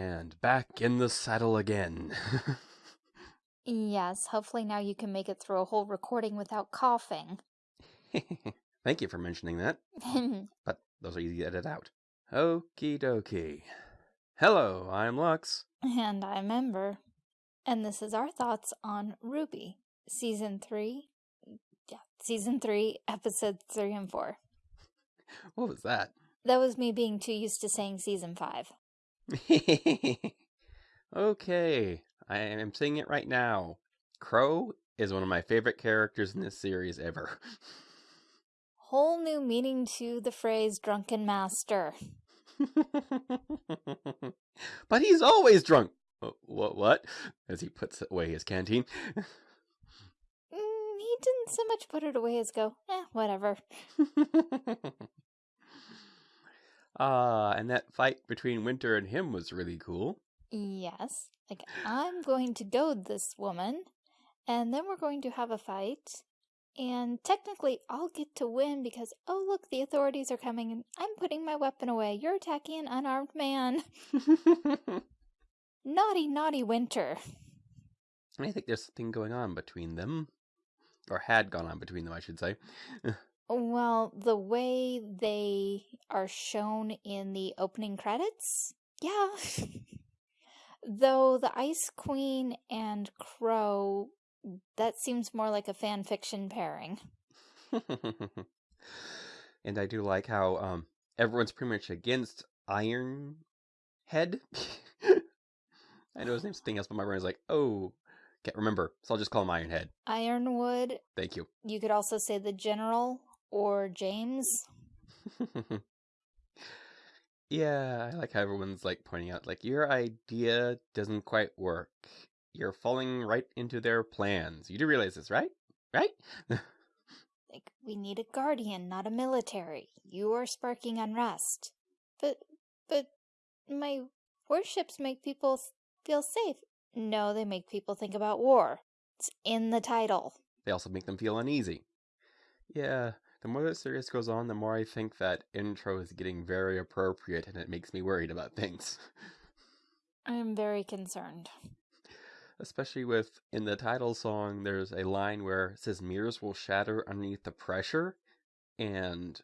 And back in the saddle again. Yes, hopefully now you can make it through a whole recording without coughing. Thank you for mentioning that. But those are easy to edit out. Okie dokie. Hello, I'm Lux. and I'm Ember. And this is our thoughts on RWBY, Season 3. Yeah, Season 3, Episode 3 and 4. What was that? That was me being too used to saying Season 5. okay, I am saying it right now. Qrow is one of my favorite characters in this series ever. Whole new meaning to the phrase drunken master. but he's always drunk. What? What? As he puts away his canteen. Mm, he didn't so much put it away as go, eh, whatever. Ah, and that fight between Winter and him was really cool. Yes, like I'm going to goad this woman, and then we're going to have a fight, and technically I'll get to win because, oh look, the authorities are coming and I'm putting my weapon away. You're attacking an unarmed man. Naughty, naughty Winter. I think there's something going on between them. Or had gone on between them, I should say. Well, the way they are shown in the opening credits, yeah. Though the Ice Queen and Qrow, that seems more like a fan fiction pairing. and I do like how um everyone's pretty much against Iron Head. I know his name's something else, but my brain is like, oh, can't remember. So I'll just call him Ironhead. Ironwood. Thank you. You could also say the General or James. yeah, I like how everyone's like pointing out, like, your idea doesn't quite work. You're falling right into their plans. You do realize this, right? Right? like, we need a guardian, not a military. You are sparking unrest. But, but, my warships make people feel safe. No, they make people think about war. It's in the title. They also make them feel uneasy. Yeah, the more the series goes on, the more I think that intro is getting very appropriate and it makes me worried about things. I'm very concerned. Especially with, in the title song, there's a line where it says mirrors will shatter underneath the pressure, and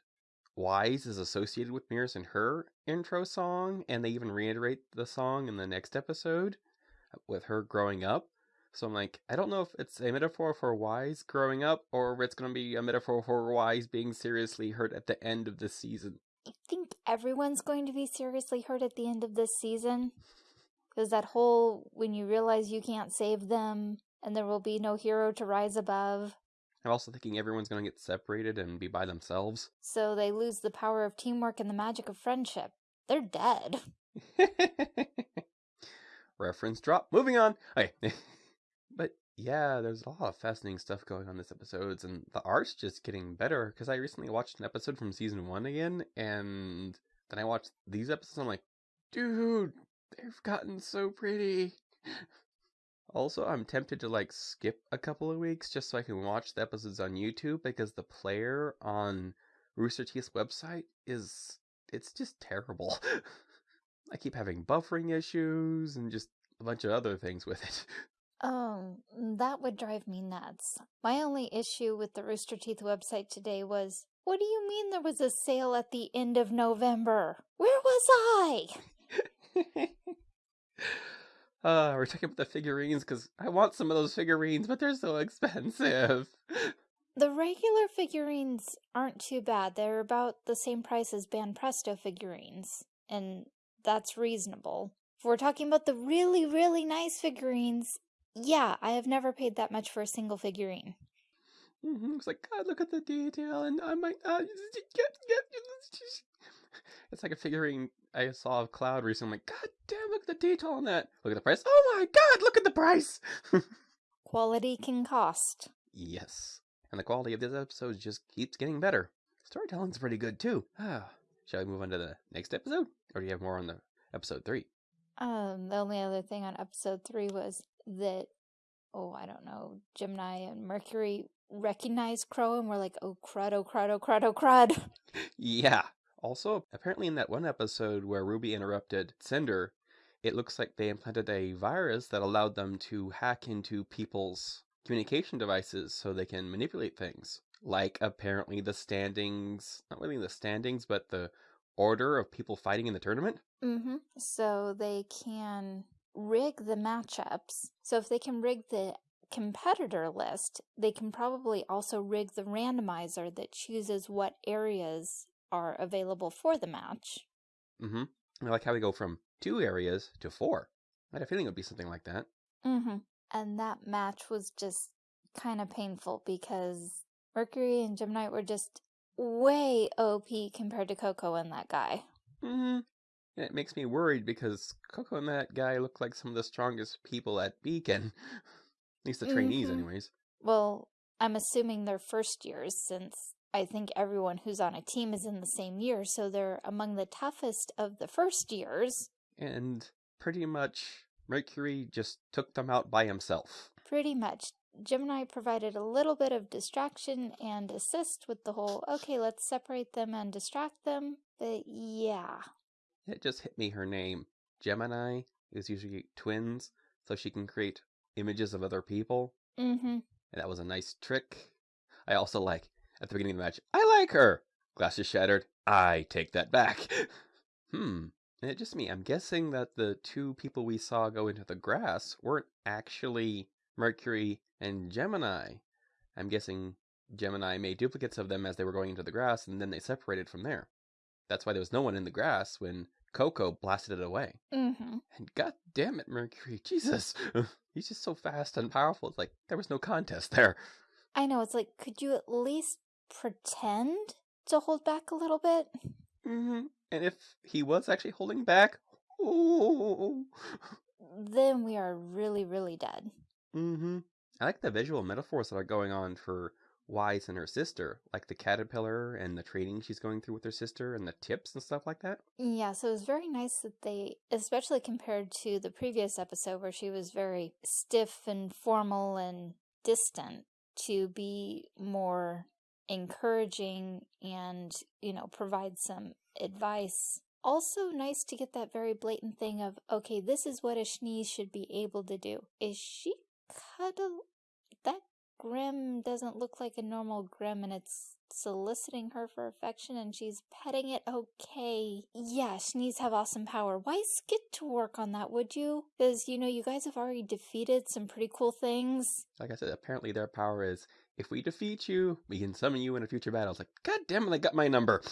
Weiss is associated with mirrors in her intro song, and they even reiterate the song in the next episode uh, with her growing up. So I'm like, I don't know if it's a metaphor for Weiss growing up or if it's going to be a metaphor for Weiss being seriously hurt at the end of the season. I think everyone's going to be seriously hurt at the end of this season. Because that whole, when you realize you can't save them and there will be no hero to rise above. I'm also thinking everyone's going to get separated and be by themselves. So they lose the power of teamwork and the magic of friendship. They're dead. Reference drop. Moving on. Okay. yeah, there's a lot of fascinating stuff going on this episodes, and the art's just getting better. Because I recently watched an episode from season one again, and then I watched these episodes. I'm like, dude, they've gotten so pretty. Also, I'm tempted to like skip a couple of weeks just so I can watch the episodes on YouTube because the player on Rooster Teeth's website is it's just terrible. I keep having buffering issues and just a bunch of other things with it. Um, that would drive me nuts. My only issue with the Rooster Teeth website today was, what do you mean there was a sale at the end of November? Where was I? uh, we're talking about the figurines because I want some of those figurines, but they're so expensive. The regular figurines aren't too bad. They're about the same price as Banpresto figurines, and that's reasonable. If we're talking about the really, really nice figurines, yeah, I have never paid that much for a single figurine. Mm-hmm. It's like, God, look at the detail, and I might uh, get, get, It's like a figurine I saw of Cloud recently. I'm like, God damn, look at the detail on that. Look at the price. Oh my God, look at the price. Quality can cost. Yes. And the quality of this episode just keeps getting better. Storytelling's pretty good too. Ah, shall we move on to the next episode? Or do you have more on the episode three? Um, the only other thing on episode three was that, oh, I don't know, Gemini and Mercury recognized Qrow and were like, oh, crud, oh, crud, oh, crud, oh, crud. yeah. Also, apparently in that one episode where Ruby interrupted Cinder, it looks like they implanted a virus that allowed them to hack into people's communication devices so they can manipulate things. Like apparently the standings, not really the standings, but the order of people fighting in the tournament. Mm-hmm. So they can rig the matchups. So if they can rig the competitor list, they can probably also rig the randomizer that chooses what areas are available for the match. Mm-hmm. I like how we go from two areas to four. I had a feeling it would be something like that. Mm-hmm. And that match was just kind of painful because Mercury and Gemini were just way OP compared to Coco and that guy. Mm-hmm. And it makes me worried because Coco and that guy look like some of the strongest people at Beacon. at least the trainees, Mhm. anyways. Well, I'm assuming they're first years since I think everyone who's on a team is in the same year, so they're among the toughest of the first years. And pretty much Mercury just took them out by himself. Pretty much. Gemini provided a little bit of distraction and assist with the whole, okay, let's separate them and distract them. But yeah. It just hit me her name. Gemini is usually twins, so she can create images of other people. Mm-hmm. And that was a nice trick. I also like, at the beginning of the match, I like her! Glasses shattered. I take that back. hmm. And it just me. I'm guessing that the two people we saw go into the grass weren't actually Mercury and Gemini. I'm guessing Gemini made duplicates of them as they were going into the grass, and then they separated from there. That's why there was no one in the grass when Coco blasted it away. Mm-hmm. And god damn it, Mercury, Jesus! He's just so fast and powerful. It's like there was no contest there. I know, it's like, could you at least pretend to hold back a little bit? hmm And if he was actually holding back, oh, Then we are really, really dead. hmm I like the visual metaphors that are going on for Weiss and her sister, like the caterpillar and the training she's going through with her sister and the tips and stuff like that. Yeah, so it was very nice that they, especially compared to the previous episode where she was very stiff and formal and distant, to be more encouraging and, you know, provide some advice. Also nice to get that very blatant thing of, okay, this is what a Schnees should be able to do. Is she cuddle? That Grimm doesn't look like a normal Grimm and it's soliciting her for affection and she's petting it. Okay. Yeah, Schnees have awesome power. Why get to work on that, would you? Because, you know, you guys have already defeated some pretty cool things. Like I said, apparently their power is if we defeat you, we can summon you in a future battle. It's like, God damn it, I got my number.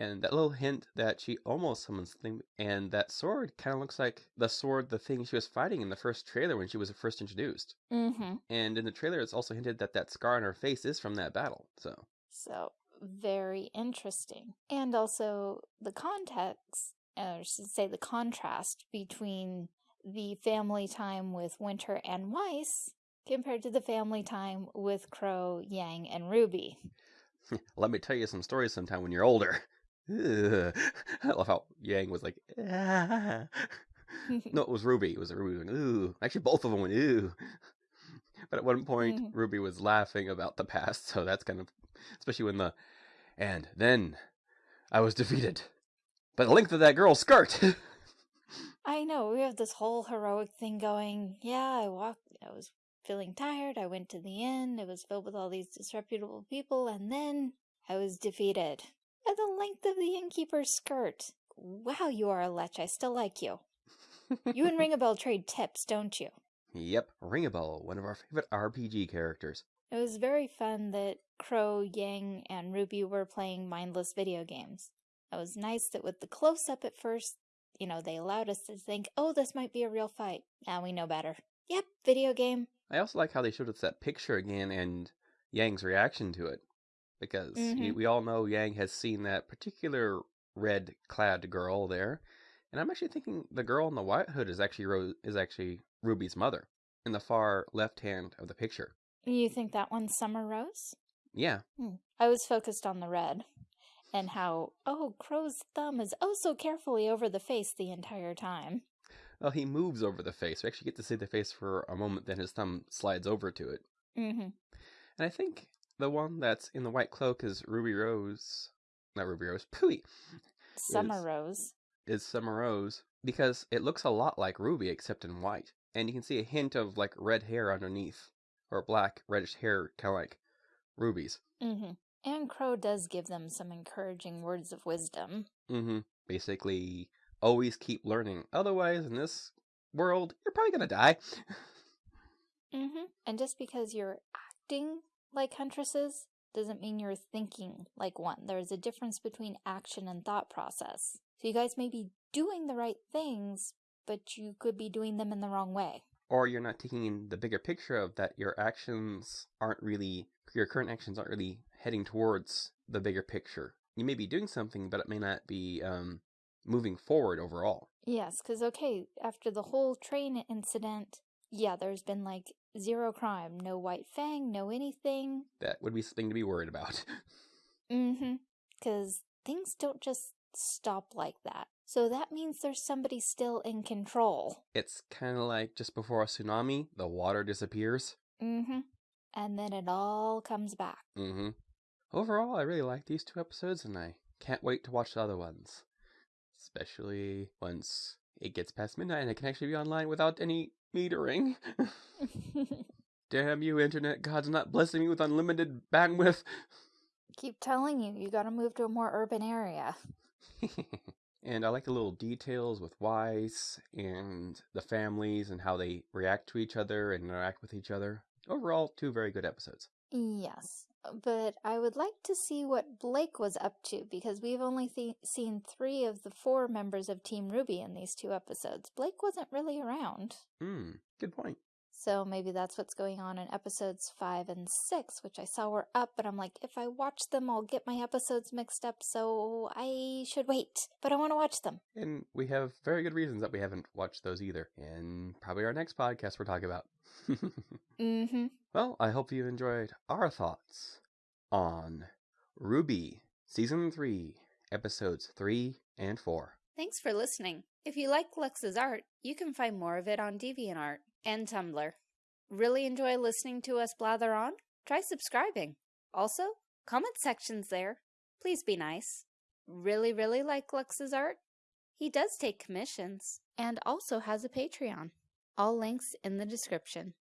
And that little hint that she almost summons the thing, and that sword kind of looks like the sword, the thing she was fighting in the first trailer when she was first introduced. mm-hmm. And in the trailer, it's also hinted that that scar on her face is from that battle. So, So, very interesting. And also the context, or I should say the contrast between the family time with Winter and Weiss compared to the family time with Qrow, Yang, and Ruby. let me tell you some stories sometime when you're older. Ugh. I love how Yang was like, ah. no, it was Ruby. It was Ruby. Going, Ooh. Actually, both of them went, ooh. But at one point, Mhm. Ruby was laughing about the past, so that's kind of, especially when the, and then I was defeated by the length of that girl's skirt. I know, we have this whole heroic thing going. Yeah, I walked, I was feeling tired. I went to the inn. It was filled with all these disreputable people, and then I was defeated by the length of the innkeeper's skirt. Wow, you are a lech. I still like you. You and Ringabel trade tips, don't you? yep, Ringabel, one of our favorite RPG characters. It was very fun that Qrow, Yang, and Ruby were playing mindless video games. It was nice that with the close up at first, you know, they allowed us to think, oh, this might be a real fight. Now we know better. Yep, video game. I also like how they showed us that picture again and Yang's reaction to it. Because Mhm. we all know Yang has seen that particular red clad girl there. And I'm actually thinking the girl in the white hood is actually Ro- is actually Ruby's mother in the far left hand of the picture. You think that one's Summer Rose? Yeah. Hmm. I was focused on the red and how, oh, Qrow's thumb is oh so carefully over the face the entire time. Well, he moves over the face. We actually get to see the face for a moment, then his thumb slides over to it. Mm-hmm. And I think the one that's in the white cloak is Ruby Rose. Not Ruby Rose, Pooey. Summer Is- Rose. is Summer Rose because it looks a lot like Ruby except in white. And you can see a hint of like red hair underneath, or black reddish hair, kind of like Ruby's. Mm-hmm. And Qrow does give them some encouraging words of wisdom. Mm-hmm. Basically, always keep learning. Otherwise, in this world, you're probably gonna die. mm-hmm. And just because you're acting like huntresses doesn't mean you're thinking like one. There's a difference between action and thought process. So you guys may be doing the right things, but you could be doing them in the wrong way. Or you're not taking in the bigger picture of that your actions aren't really, your current actions aren't really heading towards the bigger picture. You may be doing something, but it may not be um, moving forward overall. Yes, because, okay, after the whole train incident, yeah, there's been like zero crime, no White Fang, no anything. That would be something to be worried about. mm hmm. Because things don't just stop like that. So that means there's somebody still in control. It's kind of like just before a tsunami, the water disappears. Mm-hmm. And then it all comes back. Mm-hmm. Overall, I really like these two episodes, and I can't wait to watch the other ones. Especially once it gets past midnight and I can actually be online without any metering. Damn you, internet God's not blessing me with unlimited bandwidth. Keep telling you, you gotta move to a more urban area. and I like the little details with Weiss and the families and how they react to each other and interact with each other. Overall, two very good episodes. Yes, but I would like to see what Blake was up to because we've only seen three of the four members of Team RWBY in these two episodes. Blake wasn't really around. Hmm, good point. So maybe that's what's going on in episodes 5 and 6, which I saw were up, but I'm like, if I watch them, I'll get my episodes mixed up, so I should wait. But I want to watch them. And we have very good reasons that we haven't watched those either. And probably our next podcast we're talking about. mm-hmm. Well, I hope you enjoyed our thoughts on RWBY Season 3, Episodes 3 and 4. Thanks for listening. If you like Lux's art, you can find more of it on DeviantArt and Tumblr. Really enjoy listening to us blather on? Try subscribing. Also, comment sections there. Please be nice. Really, really like Lux's art? He does take commissions and also has a Patreon. All links in the description.